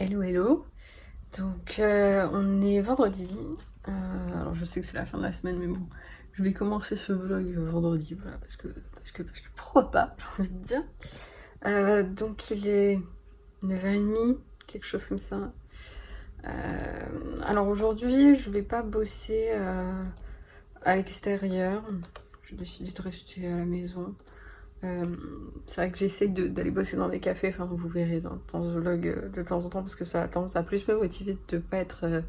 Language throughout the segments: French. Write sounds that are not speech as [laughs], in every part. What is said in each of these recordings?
Hello hello Donc euh, on est vendredi, euh, alors je sais que c'est la fin de la semaine mais bon, je vais commencer ce vlog vendredi, voilà, parce que, parce que, parce que pourquoi pas, [laughs] j'ai envie de dire. Euh, donc il est 9h30, quelque chose comme ça. alors aujourd'hui je vais pas bosser à l'extérieur, j'ai décidé de rester à la maison. Euh, c'est vrai que j'essaye d'aller bosser dans des cafés, enfin vous verrez dans, ce vlog euh, de temps en temps parce que ça a plus me motiver de pas être, euh,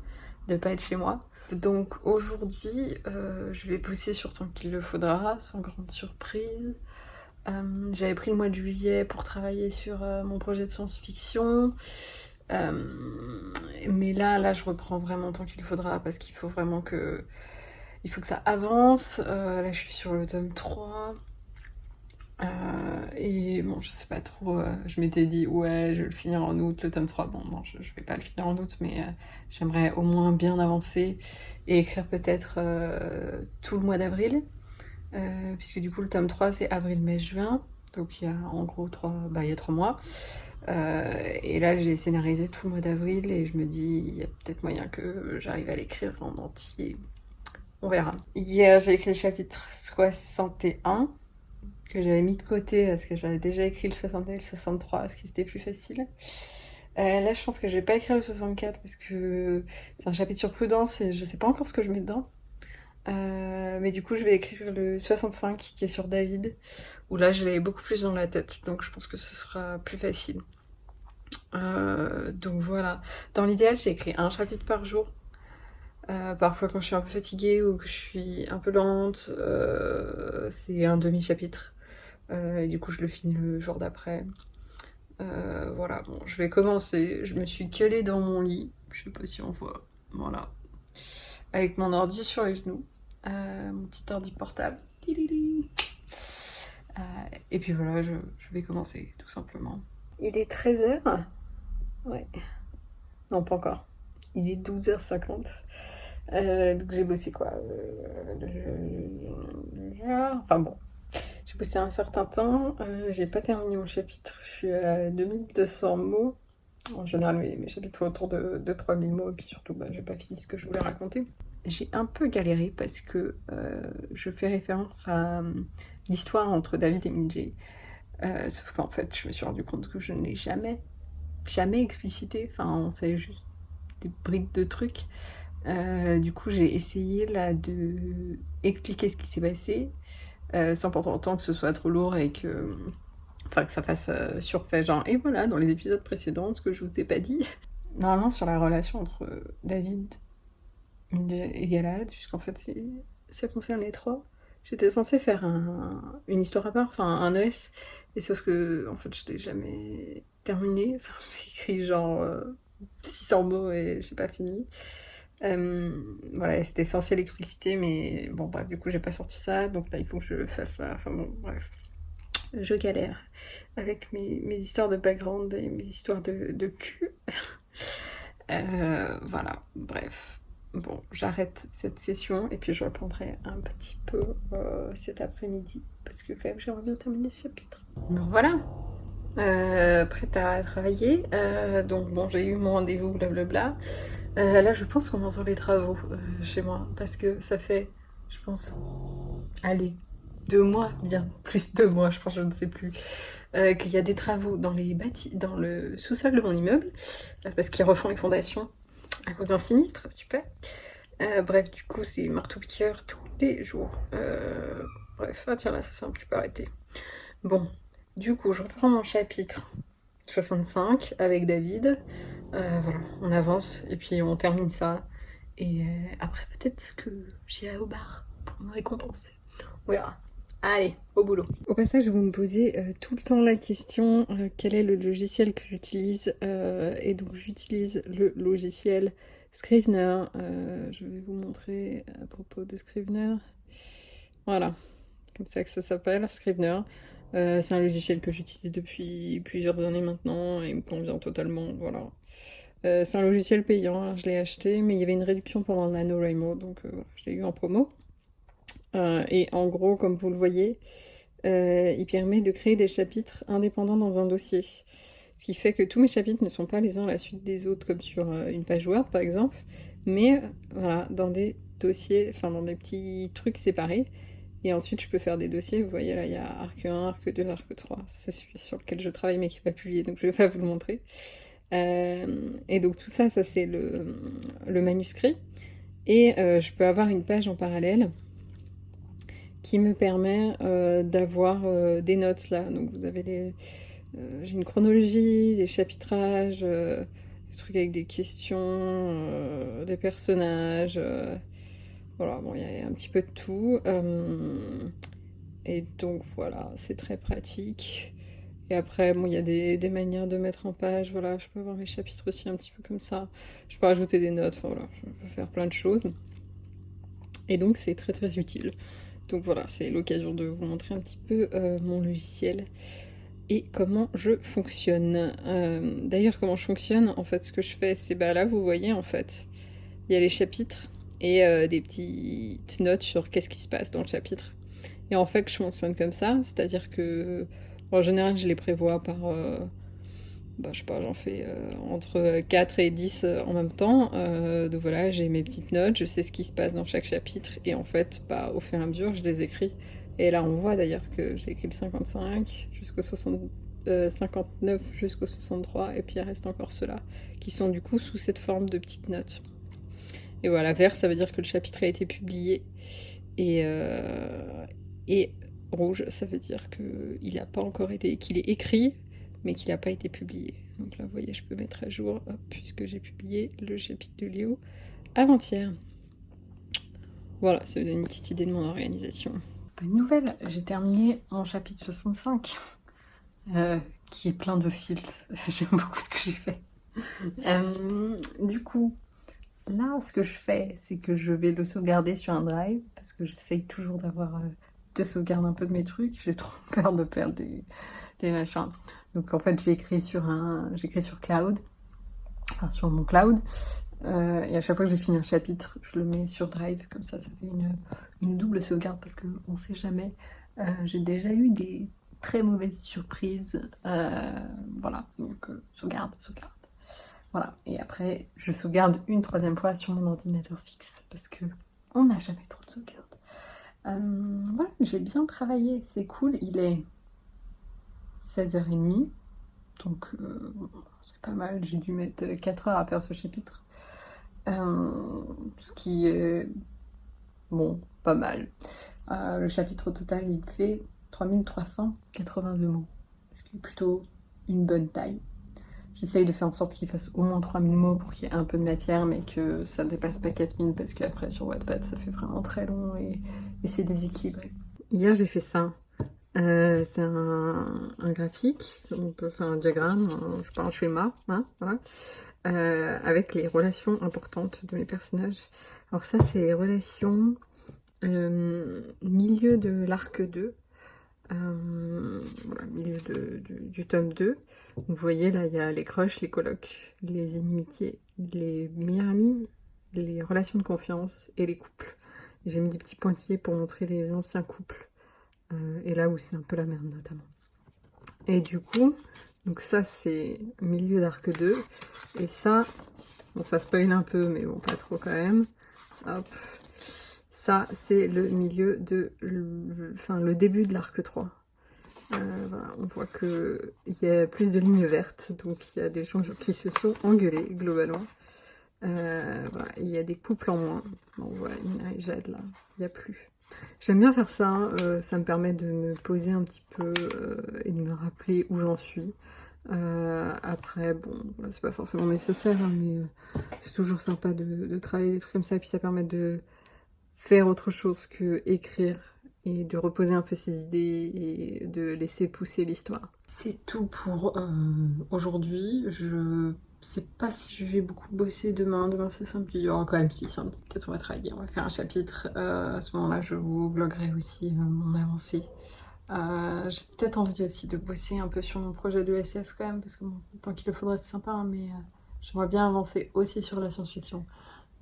de pas être chez moi. Donc aujourd'hui, je vais bosser sur tant qu'il le faudra, sans grande surprise. J'avais pris le mois de juillet pour travailler sur mon projet de science-fiction. mais là, là, je reprends vraiment tant qu'il faudra parce qu'il faut vraiment que... Il faut que ça avance. là, je suis sur le tome 3. Euh, et bon, je sais pas trop, euh, je m'étais dit ouais, je vais le finir en août, le tome 3. Bon, non, je, vais pas le finir en août, mais euh, j'aimerais au moins bien avancer et écrire peut-être tout le mois d'avril. puisque du coup, le tome 3 c'est avril, mai, juin. Donc il y a en gros 3, bah, il y a 3 mois. et là, j'ai scénarisé tout le mois d'avril et je me dis, il y a peut-être moyen que j'arrive à l'écrire en entier. On verra. Hier, j'ai écrit le chapitre 61 que j'avais mis de côté parce que j'avais déjà écrit le 61 et le 63, ce qui était plus facile. Euh, là, je pense que je vais pas écrire le 64 parce que c'est un chapitre sur prudence et je sais pas encore ce que je mets dedans. Euh, mais du coup, je vais écrire le 65 qui est sur David, où là, je l'ai beaucoup plus dans la tête, donc je pense que ce sera plus facile. Euh, donc voilà. Dans l'idéal, j'ai écrit un chapitre par jour. parfois, quand je suis un peu fatiguée ou que je suis un peu lente, c'est un demi-chapitre. Euh, du coup, je le finis le jour d'après. Euh, voilà, bon, je vais commencer. Je me suis calée dans mon lit. Je sais pas si on voit. Voilà. Avec mon ordi sur les genoux. Euh, mon petit ordi portable. et puis voilà, je, je, vais commencer, tout simplement. Il est 13h. Ouais. Non, pas encore. Il est 12h50. donc j'ai bossé quoi Enfin bon, j'ai bossé un certain temps, euh, j'ai pas terminé mon chapitre, je suis à 2200 mots. En général, mes, chapitres font autour de, 3000 mots, et puis surtout, bah, j'ai pas fini ce que je voulais raconter. J'ai un peu galéré parce que euh, je fais référence à euh, l'histoire entre David et Minjay. sauf qu'en fait, je me suis rendu compte que je ne l'ai jamais, jamais explicité. Enfin, on savait juste des briques de trucs. du coup, j'ai essayé là de expliquer ce qui s'est passé sans pour autant que ce soit trop lourd et que, enfin, que ça fasse euh, surfait genre et voilà dans les épisodes précédents ce que je vous ai pas dit. [laughs] Normalement sur la relation entre David et Galad, puisqu'en fait ça concerne les trois, j'étais censée faire une histoire à part, enfin un S, et sauf que en fait je l'ai jamais terminé, j'ai [laughs] écrit genre 600 euh, mots et j'ai pas fini. Euh, voilà, c'était censé l'expliciter, mais bon, bref, du coup, j'ai pas sorti ça, donc là, il faut que je fasse ça. Enfin bon, bref. Je galère avec mes, histoires de background et mes histoires de, cul. [laughs] Euh, voilà, bref. Bon, j'arrête cette session et puis je reprendrai un petit peu euh, cet après-midi parce que quand même j'ai envie de terminer ce chapitre. Donc voilà, prête à travailler. donc bon, j'ai eu mon rendez-vous, blablabla. Euh, là, je pense qu'on entend les travaux euh, chez moi, parce que ça fait, je pense, allez, deux mois, bien plus de deux mois, je pense, je ne sais plus, euh, qu'il y a des travaux dans les bâtis, dans le sous-sol de mon immeuble, parce qu'ils refont les fondations à cause d'un sinistre, super. bref, du coup, c'est marteau-piqueur tous les jours. bref, ah tiens, là, ça s'est un petit peu arrêté. Bon, du coup, je reprends mon chapitre 65 avec David. Euh, voilà, on avance et puis on termine ça. Et euh, après, peut-être que j'irai au bar pour me récompenser. On verra. Allez, au boulot. Au passage, vous me posez euh, tout le temps la question quel est le logiciel que j'utilise Et donc, j'utilise le logiciel Scrivener. je vais vous montrer à propos de Scrivener. Voilà, comme ça que ça s'appelle, Scrivener. Euh, c'est un logiciel que j'utilise depuis plusieurs années maintenant et il me convient totalement, voilà. Euh, c'est un logiciel payant, hein, je l'ai acheté, mais il y avait une réduction pendant le donc euh, je l'ai eu en promo. et en gros, comme vous le voyez, il permet de créer des chapitres indépendants dans un dossier. Ce qui fait que tous mes chapitres ne sont pas les uns à la suite des autres, comme sur une page Word par exemple, mais voilà, dans des dossiers, enfin dans des petits trucs séparés. Et ensuite, je peux faire des dossiers. Vous voyez, là, il y a arc 1, arc 2, arc 3. C'est celui sur lequel je travaille, mais qui n'est pas publié, donc je ne vais pas vous le montrer. Euh, et donc, tout ça, ça c'est le, manuscrit. Et euh, je peux avoir une page en parallèle qui me permet euh, d'avoir des notes là. Donc, vous avez les. J'ai une chronologie, des chapitrages, des trucs avec des questions, des personnages. Voilà, bon, il y a un petit peu de tout. Euh, et donc voilà, c'est très pratique. Et après, bon, il y a des, manières de mettre en page. Voilà, je peux avoir mes chapitres aussi un petit peu comme ça. Je peux rajouter des notes. Enfin, voilà, je peux faire plein de choses. Et donc, c'est très très utile. Donc voilà, c'est l'occasion de vous montrer un petit peu euh, mon logiciel et comment je fonctionne. Euh, d'ailleurs, comment je fonctionne, en fait, ce que je fais, c'est bah là, vous voyez, en fait, il y a les chapitres et euh, des petites notes sur qu'est-ce qui se passe dans le chapitre. Et en fait, je fonctionne comme ça, c'est-à-dire que en général, je les prévois par. Euh, bah, je sais pas, j'en fais euh, entre 4 et 10 en même temps. donc voilà, j'ai mes petites notes, je sais ce qui se passe dans chaque chapitre, et en fait, bah, au fur et à mesure, je les écris. Et là, on voit d'ailleurs que j'ai écrit le 55 jusqu'au 59 jusqu'au 63, et puis il reste encore ceux-là, qui sont du coup sous cette forme de petites notes. Et voilà, vert, ça veut dire que le chapitre a été publié. Et, euh, rouge, ça veut dire qu'il n'a pas encore été, qu'il est écrit, mais qu'il n'a pas été publié. Donc là, vous voyez, je peux mettre à jour, puisque j'ai publié le chapitre de Léo avant-hier. Voilà, ça vous donne une petite idée de mon organisation. Bonne nouvelle, j'ai terminé mon chapitre 65, euh, qui est plein de fils. [laughs] J'aime beaucoup ce que j'ai fait. Euh, du coup, Là, ce que je fais, c'est que je vais le sauvegarder sur un drive, parce que j'essaye toujours d'avoir euh, de sauvegarder un peu de mes trucs. J'ai [laughs] trop peur de perdre des, machins. Donc en fait, j'ai écrit sur un, j'écris sur cloud, enfin sur mon cloud. Euh, et à chaque fois que j'ai fini un chapitre, je le mets sur Drive, comme ça, ça fait une, double sauvegarde parce qu'on ne sait jamais. Euh, j'ai déjà eu des très mauvaises surprises. voilà, donc sauvegarde, sauvegarde. Voilà, et après, je sauvegarde une troisième fois sur mon ordinateur fixe, parce que on n'a jamais trop de sauvegarde. Euh, voilà, j'ai bien travaillé, c'est cool, il est 16h30, donc euh, c'est pas mal, j'ai dû mettre 4 heures à faire ce chapitre. Euh, ce qui est, bon, pas mal. le chapitre total, il fait 3382 mots, ce qui est plutôt une bonne taille. J'essaye de faire en sorte qu'il fasse au moins 3000 mots pour qu'il y ait un peu de matière, mais que ça ne dépasse pas 4000 parce qu'après sur Wattpad ça fait vraiment très long et, c'est déséquilibré. Hier j'ai fait ça. Euh, c'est un, graphique, on peut faire un diagramme, un, je sais pas, un schéma, hein, voilà, euh, avec les relations importantes de mes personnages. Alors ça c'est les relations euh, milieu de l'arc 2, euh, voilà, milieu du tome 2. Vous voyez, là, il y a les crushs, les colocs, les inimitiés, les meilleurs amis, les relations de confiance et les couples. J'ai mis des petits pointillés pour montrer les anciens couples. Euh, et là où c'est un peu la merde, notamment. Et du coup, donc ça, c'est milieu d'arc 2. Et ça, bon, ça spoil un peu, mais bon, pas trop quand même. Hop, ça, c'est le milieu de... Enfin, le début de l'arc 3. Euh, on voit qu'il y a plus de lignes vertes, donc il y a des gens qui se sont engueulés, globalement. Euh, il y a des couples en moins. Jade, là, il n'y a plus. J'aime bien faire ça, euh, ça me permet de me poser un petit peu et de me rappeler où j'en suis. après, bon, c'est pas forcément nécessaire, hein, mais c'est toujours sympa de, de, travailler des trucs comme ça, et puis ça permet de, faire autre chose que écrire et de reposer un peu ses idées et de laisser pousser l'histoire. C'est tout pour euh, aujourd'hui. Je sais pas si je vais beaucoup bosser demain. Demain c'est samedi. Il y aura quand même si samedi. Peut-être on va travailler. On va faire un chapitre. Euh, à ce moment-là, je vous vloguerai aussi euh, mon avancée. J'ai peut-être envie aussi de bosser un peu sur mon projet de SF quand même. Parce que tant qu'il le faudra c'est sympa. Hein, mais j'aimerais bien avancer aussi sur la science-fiction.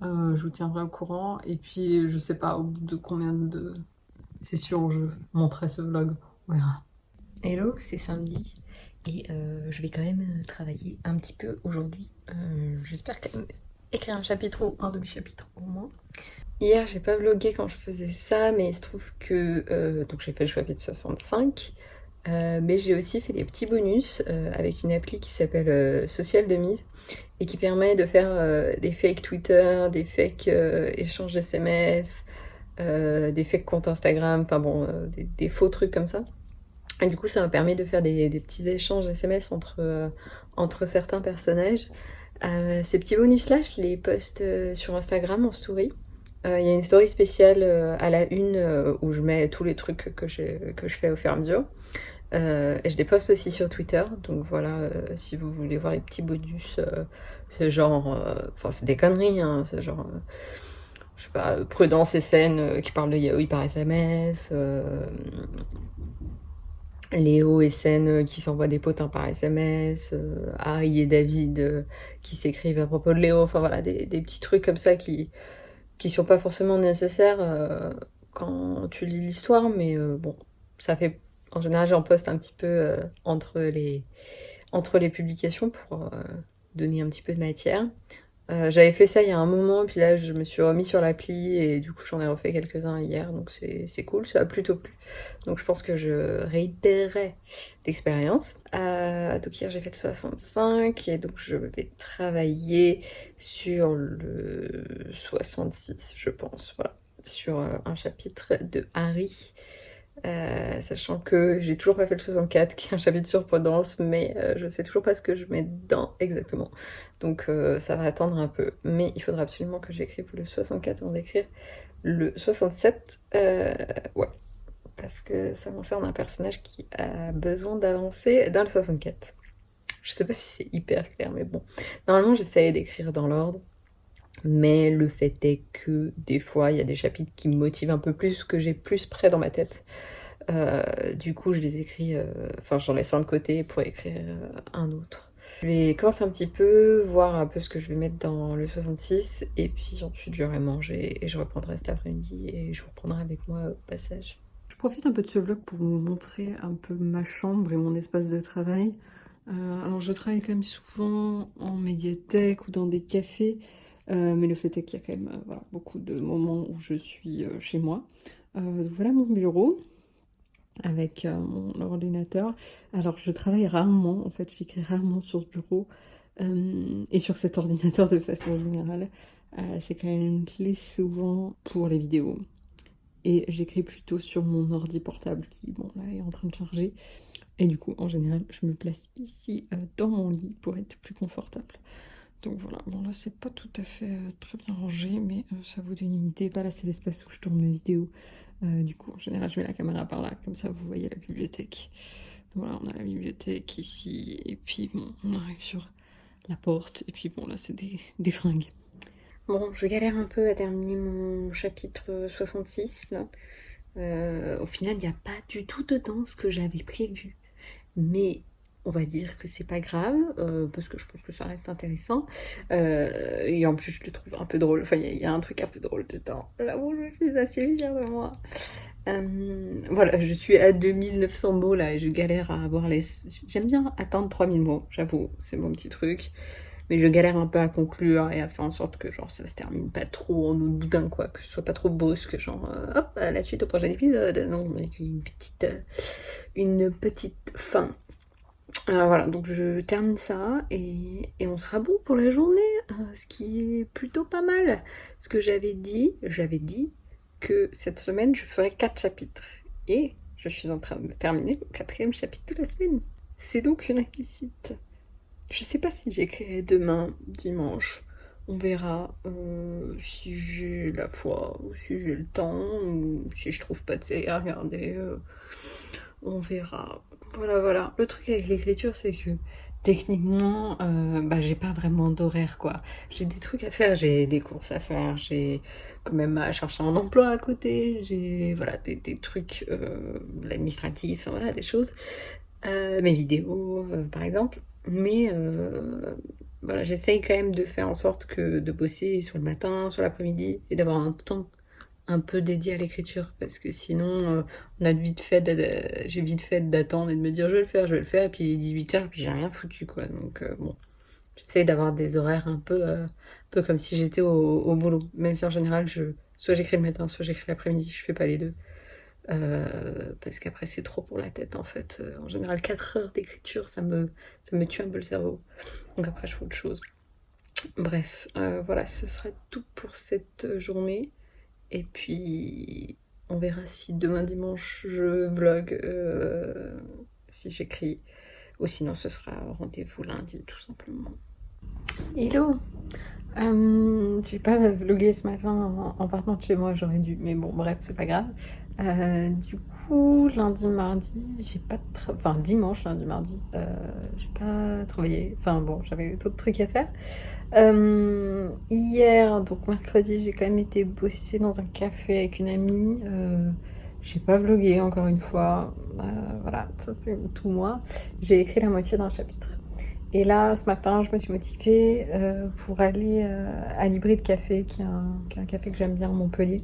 Je vous tiendrai au courant. Et puis, je sais pas au bout de combien de sessions je montrerai ce vlog. On verra. Hello, c'est samedi. Et je vais quand même travailler un petit peu aujourd'hui. J'espère quand même écrire un chapitre ou un demi-chapitre au moins. Hier, j'ai pas vlogué quand je faisais ça, mais il se trouve que... donc j'ai fait le chapitre 65. Euh, mais j'ai aussi fait des petits bonus euh, avec une appli qui s'appelle euh, Social de mise et qui permet de faire des fake Twitter, des fake échanges SMS, des fake comptes Instagram, enfin bon, des, faux trucs comme ça. Et du coup, ça m'a permis de faire des, petits échanges SMS entre, entre certains personnages. ces petits bonus-là, je les poste sur Instagram en story. Il y a une story spéciale à la une où je mets tous les trucs que je, que je fais au fur et à mesure. Euh, et je les poste aussi sur Twitter, donc voilà, euh, si vous voulez voir les petits bonus, euh, c'est genre, enfin c'est des conneries, hein, c'est genre, je sais pas, Prudence et Scène qui parlent de yaoi par SMS, Léo et Scène qui s'envoient des potins par SMS, Harry et David qui s'écrivent à propos de Léo, enfin voilà, des, petits trucs comme ça qui, qui sont pas forcément nécessaires quand tu lis l'histoire, mais bon, ça fait en général, j'en poste un petit peu euh, entre, les, entre les publications pour euh, donner un petit peu de matière. Euh, j'avais fait ça il y a un moment, puis là je me suis remis sur l'appli et du coup j'en ai refait quelques-uns hier, donc c'est cool, ça a plutôt plu. Donc je pense que je réitérerai l'expérience. donc hier j'ai fait le 65 et donc je vais travailler sur le 66 je pense, voilà, sur un chapitre de Harry euh, sachant que j'ai toujours pas fait le 64 qui est un chapitre sur Prudence mais euh, je sais toujours pas ce que je mets dedans exactement. Donc euh, ça va attendre un peu. Mais il faudra absolument que j'écrive le 64 avant d'écrire le 67 ouais. Parce que ça concerne un personnage qui a besoin d'avancer dans le 64 je sais pas si c'est hyper clair mais bon. Normalement j'essaye d'écrire dans l'ordre mais le fait est que des fois il y a des chapitres qui me motivent un peu plus, que j'ai plus près dans ma tête. Euh, du coup je les écris, euh, enfin j'en laisse un de côté pour écrire euh, un autre. Je vais commencer un petit peu, voir un peu ce que je vais mettre dans le 66 et puis ensuite j'aurai mangé et je reprendrai cet après-midi et je vous reprendrai avec moi au passage. Je profite un peu de ce vlog pour vous montrer un peu ma chambre et mon espace de travail. alors je travaille quand même souvent en médiathèque ou dans des cafés euh, mais le fait est qu'il y a quand même euh, beaucoup de moments où je suis euh, chez moi. voilà mon bureau avec mon ordinateur. Alors je travaille rarement, en fait j'écris rarement sur ce bureau et sur cet ordinateur de façon générale. C'est quand même une clé souvent pour les vidéos. Et j'écris plutôt sur mon ordi portable qui, bon, là, est en train de charger. Et du coup, en général, je me place ici dans mon lit pour être plus confortable. Donc voilà, bon là c'est pas tout à fait euh, très bien rangé, mais euh, ça vous donne une idée. Là c'est l'espace où je tourne mes vidéos. Euh, du coup en général je mets la caméra par là, comme ça vous voyez la bibliothèque. voilà, on a la bibliothèque ici, et puis bon, on arrive sur la porte, et puis bon là c'est des, des, fringues. Bon, je galère un peu à terminer mon chapitre 66 là. au final il n'y a pas du tout dedans ce que j'avais prévu. Mais on va dire que c'est pas grave, euh, parce que je pense que ça reste intéressant. Euh, et en plus, je le trouve un peu drôle. Enfin, il y, a un truc un peu drôle dedans. Là où je suis assez fière de moi. Euh, voilà, je suis à 2900 mots là et je galère à avoir les... J'aime bien atteindre 3000 mots, j'avoue, c'est mon petit truc. Mais je galère un peu à conclure et à faire en sorte que genre ça se termine pas trop en nous boudin quoi, que ce soit pas trop brusque, genre hop, à la suite au prochain épisode. Non, mais une petite, une petite fin. Alors voilà, donc je termine ça et, on sera bon pour la journée, euh, ce qui est plutôt pas mal. Ce que j'avais dit, j'avais dit que cette semaine je ferais 4 chapitres. Et je suis en train de terminer le quatrième chapitre de la semaine. C'est donc une réussite. Je sais pas si j'écrirai demain, dimanche. On verra euh, si j'ai la foi, si j'ai le temps, ou si je trouve pas de série à regarder. Euh, on verra. Voilà, voilà. Le truc avec l'écriture, c'est que techniquement, euh, bah, j'ai pas vraiment d'horaire, quoi. J'ai des trucs à faire, j'ai des courses à faire, j'ai quand même à chercher un emploi à côté, j'ai voilà, des, trucs euh, administratifs, voilà, des choses. Euh, mes vidéos, par exemple. Mais voilà, j'essaye quand même de faire en sorte que de bosser sur le matin, sur l'après-midi, et d'avoir un temps un peu dédié à l'écriture parce que sinon euh, on a vite fait j'ai vite fait d'attendre et de me dire je vais le faire je vais le faire et puis il est 18h et puis j'ai rien foutu quoi. Donc euh, bon. J'essaye d'avoir des horaires un peu euh, un comme si j'étais au, boulot. Même si en général je soit j'écris le matin soit j'écris l'après-midi je fais pas les deux. Parce qu'après c'est trop pour la tête en fait. En général 4 heures d'écriture ça me ça me tue un peu le cerveau. Donc après je fais autre chose. Bref voilà ce serait tout pour cette journée et puis, on verra si demain dimanche je vlog, euh, si j'écris. Ou sinon, ce sera rendez-vous lundi, tout simplement. Hello euh, J'ai pas vlogué ce matin en, partant de chez moi, j'aurais dû. Mais bon, bref, c'est pas grave. Euh, du coup, lundi, mardi, j'ai pas... Enfin, dimanche, lundi, mardi, euh, j'ai pas travaillé. Enfin bon, j'avais d'autres trucs à faire. Euh, hier, donc mercredi, j'ai quand même été bosser dans un café avec une amie. Euh, j'ai pas vlogué encore une fois. Euh, voilà, ça c'est tout moi. J'ai écrit la moitié d'un chapitre. Et là, ce matin, je me suis motivée pour aller à l'Hybride Café, qui est, un, café que j'aime bien à Montpellier.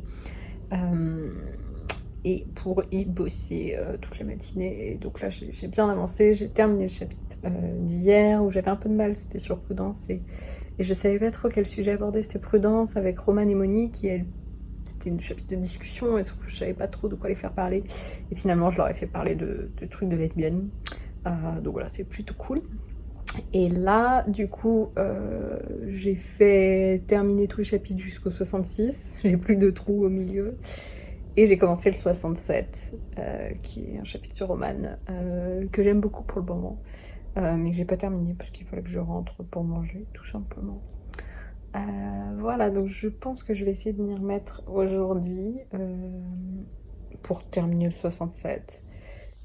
Et pour y bosser toute la matinée. Et donc là, j'ai bien avancé. J'ai terminé le chapitre d'hier où j'avais un peu de mal. C'était sur Prudence et et je savais pas trop quel sujet aborder, c'était Prudence avec Roman et Monique, c'était une chapitre de discussion, et je savais pas trop de quoi les faire parler. Et finalement, je leur ai fait parler de, trucs de lesbiennes. Euh, donc voilà, c'est plutôt cool. Et là, du coup, euh, j'ai fait terminer tous les chapitres jusqu'au 66. J'ai plus de trous au milieu. Et j'ai commencé le 67, euh, qui est un chapitre sur Roman, que j'aime beaucoup pour le moment. Euh, mais que j'ai pas terminé parce qu'il fallait que je rentre pour manger, tout simplement. Euh, voilà, donc je pense que je vais essayer de m'y remettre aujourd'hui euh, pour terminer le 67.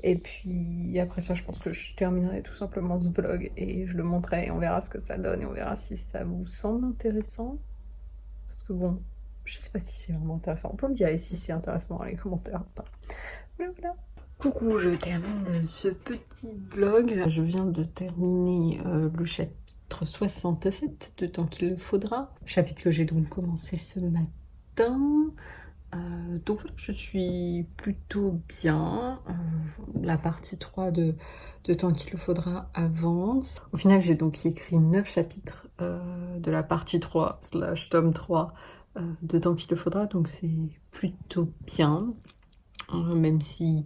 Et puis après ça, je pense que je terminerai tout simplement ce vlog et je le montrerai et on verra ce que ça donne et on verra si ça vous semble intéressant. Parce que bon, je sais pas si c'est vraiment intéressant. On peut me dire si c'est intéressant dans les commentaires ou pas. Voilà, voilà. Coucou, je termine ce petit vlog. Je viens de terminer euh, le chapitre 67 de temps qu'il le faudra. Chapitre que j'ai donc commencé ce matin. Euh, donc je suis plutôt bien. Euh, la partie 3 de, de temps qu'il le faudra avance. Au final, j'ai donc écrit 9 chapitres de la partie 3 slash tome 3 de temps qu'il le faudra. Donc c'est plutôt bien. même si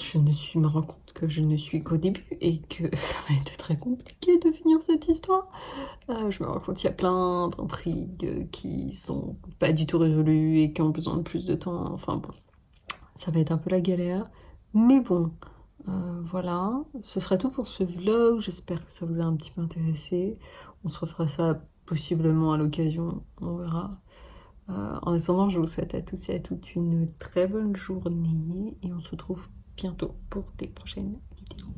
je ne suis, me rends compte que je ne suis qu'au début et que [laughs] ça va être très compliqué de finir cette histoire. Euh, je me rends compte qu'il y a plein d'intrigues qui sont pas du tout résolues et qui ont besoin de plus de temps. Enfin bon, ça va être un peu la galère. Mais bon, euh, voilà. Ce sera tout pour ce vlog. J'espère que ça vous a un petit peu intéressé. On se refera ça possiblement à l'occasion. On verra. Euh, en attendant, je vous souhaite à tous et à toutes une très bonne journée et on se retrouve bientôt pour des prochaines vidéos.